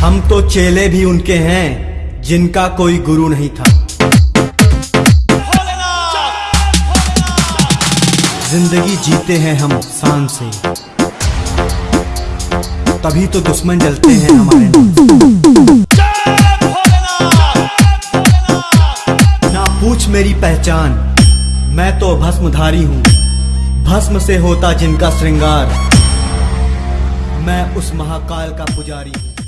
हम तो चेले भी उनके हैं, जिनका कोई गुरु नहीं था। ज़िंदगी जीते हैं हम शान से। तभी तो दुश्मन जलते हैं हमारे ना पूछ मेरी पहचान, मैं तो भस्मधारी हूँ। भस्म से होता जिनका श्रृंगार। मैं उस महाकाल का पुजारी हूँ।